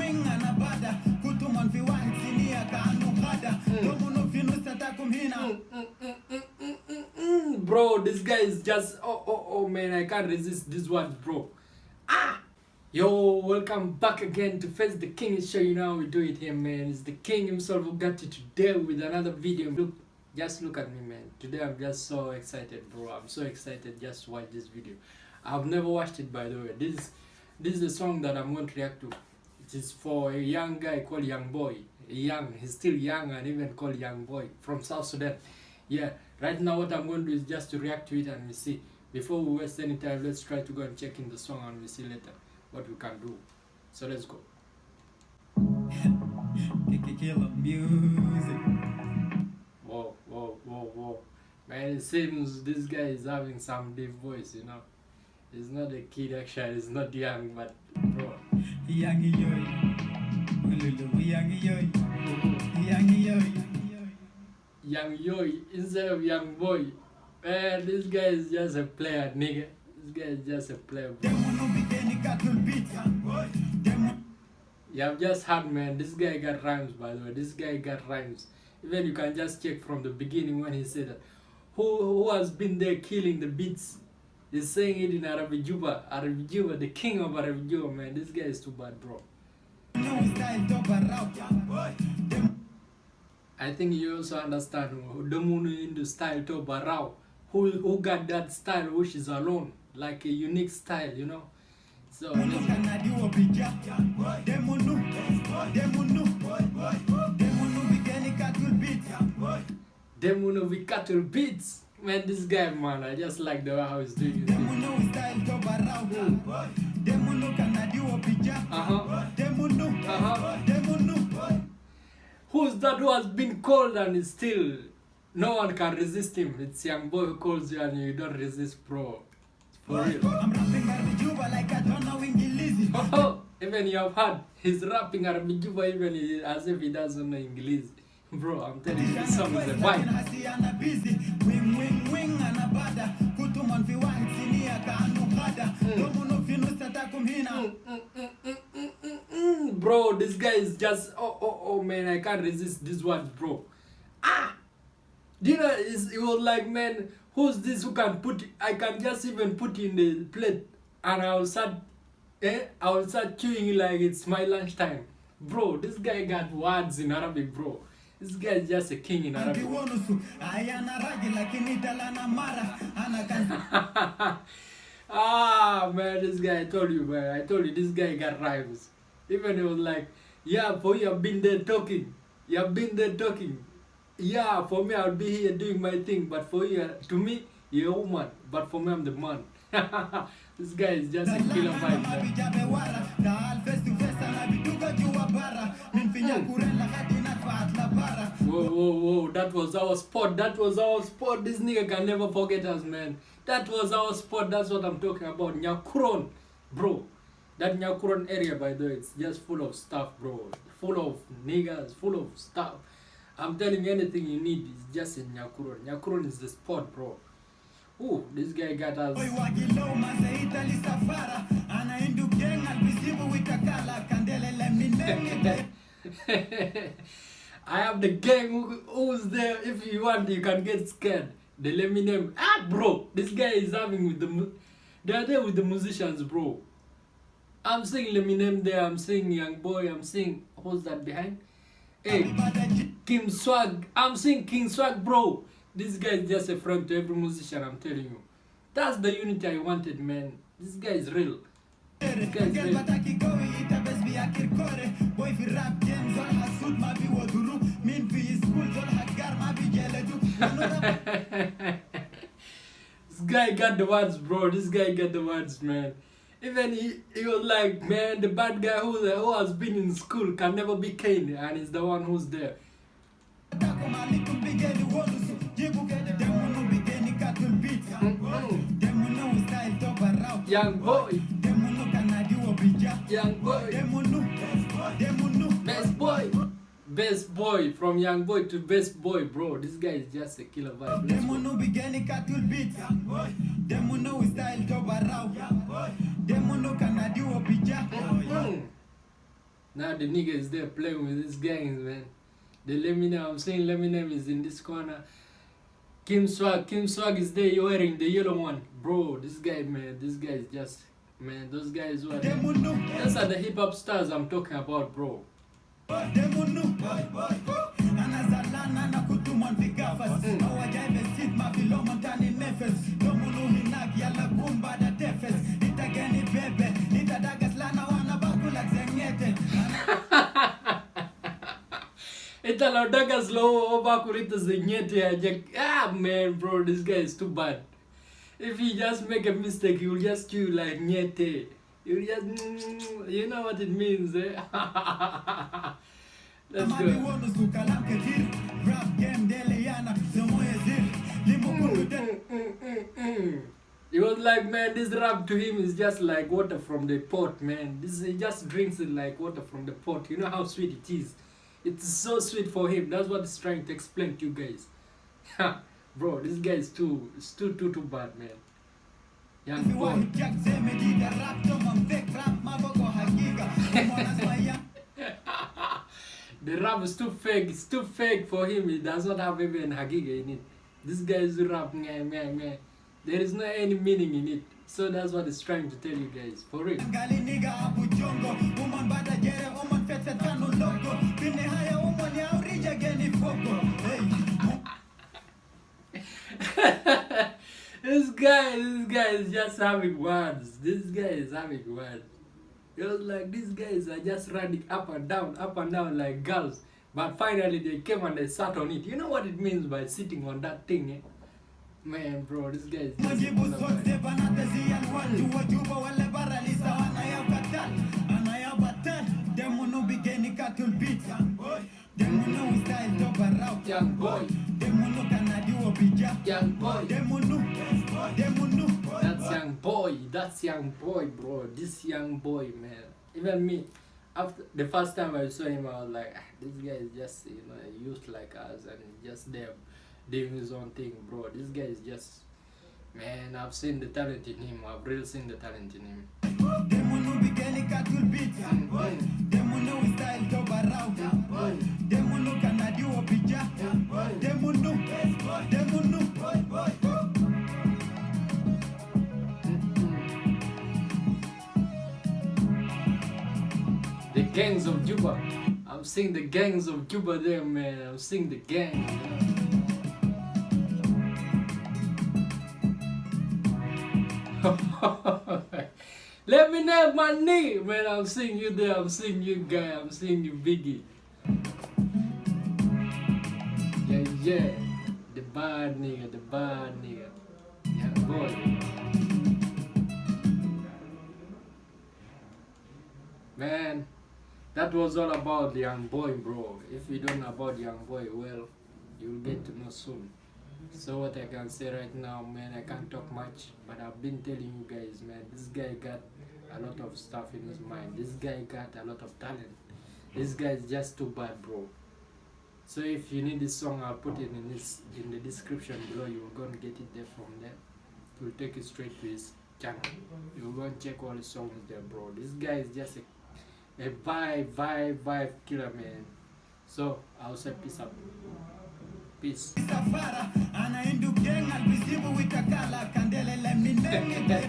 wing anabada kutumon fi wahid sinia kaanu ghada domuno fi nusatakum hina mm, mm, mm, mm, bro, this guy is just oh oh oh man, I can't resist this one, bro. Ah, yo, welcome back again to Face the King show. You know how we do it here, man. It's the King himself who got you today with another video. Look, just look at me, man. Today I'm just so excited, bro. I'm so excited just to watch this video. I've never watched it, by the way. This this is a song that I'm going to react to. It is for a young guy called Young Boy. Young, he's still young and even called Young Boy from South Sudan. Yeah, right now what I'm going to do is just to react to it and we see. Before we waste any time, let's try to go and check in the song and we see later what we can do. So let's go. killer music Whoa, whoa, whoa, whoa. Man, it seems this guy is having some deep voice, you know. He's not a kid actually, he's not young, but bro. Young yoy instead of Young Boy. Man, this guy is just a player, nigga. This guy is just a player, demu You have just heard, man. This guy got rhymes, by the way. This guy got rhymes. Even you can just check from the beginning when he said that. Who who has been there killing the beats? He's saying it in Arabic Juba. Arabic Juba, the king of Arabic Juba, man. This guy is too bad, bro. I think you also understand who- the style to Barao. Who who got that style which is alone, like a unique style, you know. So Demunu Demunu Demunu bigeni katul beat Demuno with cattle beats. Man, this guy, man, I just like the way how he's doing his thing. Demunu style to barau Demunu kanadi wo bija Uh-huh. Uh-huh. Who's that who has been called and is still no one can resist him? It's young boy who calls you and you don't resist, bro. For real. I'm rapping Arabic Juba like I don't know Ingilizi Oh, even you have heard he's rapping Arabic even he- as if he doesn't know English. Bro, I'm telling you, this song is a vibe. Mm. Mm, mm, mm, bro, this guy is just oh oh oh man, I can't resist these words, bro. Ah, you know? It's, it was like man, who's this who can put? I can just even put in the plate, and I'll start, eh? I'll start chewing like it's my lunchtime, bro. This guy got words in Arabic, bro. This guy is just a king in Arabic. Ah man, this guy I told you man, I told you this guy got rhymes. Even he was like, yeah, for you have been there talking. You have been there talking. Yeah, for me I'll be here doing my thing, but for you, to me, you're a woman, but for me I'm the man. this guy is just a killer vibe. man. Whoa, whoa, whoa, that was our spot. That was our spot. This nigga can never forget us, man. That was our spot. That's what I'm talking about. Nyakuron, bro. That Nyakuron area, by the way, it's just full of stuff, bro. Full of niggas, full of stuff. I'm telling you, anything you need is just in Nyakuron. Nyakuron is the spot, bro. Ooh, this guy got us. I have the gang who, who's there. If you want, you can get scared. They let me name. Ah, bro, this guy is having with the. They are there with the musicians, bro. I'm seeing Leminem there. I'm seeing Young Boy. I'm seeing who's that behind? Hey, King Swag. I'm seeing King Swag, bro. This guy is just a friend to every musician. I'm telling you. That's the unity I wanted, man. This guy is real. This guy got the words, bro. This guy got the words, man. Even he, he was like, man, the bad guy who, who has been in school can never be Kane, and he's the one who's there. Young boy, bija young boy, Demunu Demunu best boy, best boy from young boy to best boy, bro. This guy is just a killer vibe. Go. Demunu bigeni katul beat Demunu style to barau Demunu kanadi wo bija Mm. Now the nigga is there playing with his gangs, man. The Leminem, I'm saying Leminem is in this corner. King Swag, King Swag is there wearing the yellow one. Bro, this guy, man, this guy is just, man, those guys were. Those are the hip hop stars I'm talking about, bro. demunu, anazalana na kutumwa vigafas awajaive sit mavilomo ndani nefes domunu hinagi ala gumba da tefes itageni bebe itadagas lana wana bakula zengete Ita laudaga slow over kurita zenyete. Ah man, bro, this guy is too bad. If he just make a mistake, will just chew like nyete. Will just, mm, you know what it means, eh? Let's go. was like, man, this rap to him is just like water from the pot, man. This he just drinks it like water from the pot. You know how sweet it is. It's so sweet for him. That's what he's trying to explain to you guys. Bro, this guy is too, it's too, too, too bad, man. Young boy. jak zeme diga Rap tomo fake rap mabogo hagiga Umona swaya The rap is too fake. It's too fake for him. He does not have even hagiga in it. This guy's rap, meh, meh, meh. There is no any meaning in it. So that's what he's trying to tell you guys. For real. this guy, this guy is just having words. This guy is having words. It was like these guys are just running up and down, up and down like girls. But finally they came and they sat on it. You know what it means by sitting on that thing, eh? Man, bro, this guy is young boy. That's young boy. That's young boy, bro. This young boy, man. Even me, after the first time I saw him, I was like, ah, this guy is just you know a youth like us and just there doing his own thing, bro. This guy is just man. I've seen the talent in him. I've really seen the talent in him. Demunu bigeni gangs of Juba. I'm seeing the gangs of Juba there, man. I'm seeing the gang. Let me know my nigga, man. I'm seeing you there. I'm seeing you, guy. I'm seeing you, Biggie. Yeah, yeah. The bad nigga, the bad nigga. Yeah, boy. Man, that was all about the young boy, bro. If you don't know about the young boy, well, you'll get to know soon. So what I can say right now, man, I can't talk much, but I've been telling you guys, man, this guy got a lot of stuff in his mind. This guy got a lot of talent. This guy is just too bad, bro. So if you need this song, I'll put it in this in the description below. You'll go and get it there from there. It will take you straight to his channel. You'll go and check all the songs there, bro. This guy is just a, a vibe, vibe, vibe killer, man. So I'll say peace out. Peace.